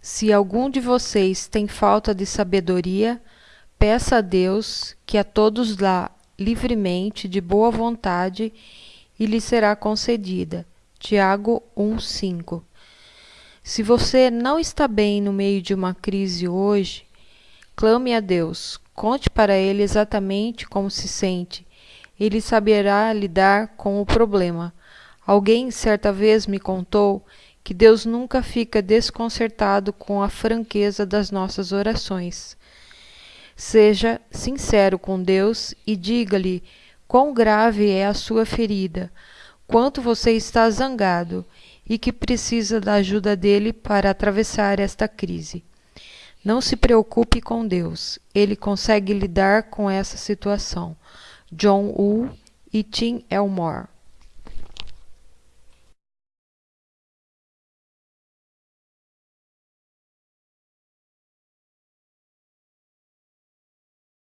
Se algum de vocês tem falta de sabedoria, peça a Deus, que a todos dá livremente, de boa vontade, e lhe será concedida. Tiago 1:5. Se você não está bem no meio de uma crise hoje, clame a Deus, conte para ele exatamente como se sente. Ele saberá lidar com o problema. Alguém certa vez me contou que Deus nunca fica desconcertado com a franqueza das nossas orações. Seja sincero com Deus e diga-lhe quão grave é a sua ferida, quanto você está zangado e que precisa da ajuda dele para atravessar esta crise. Não se preocupe com Deus, ele consegue lidar com essa situação. John Woo e Tim Elmore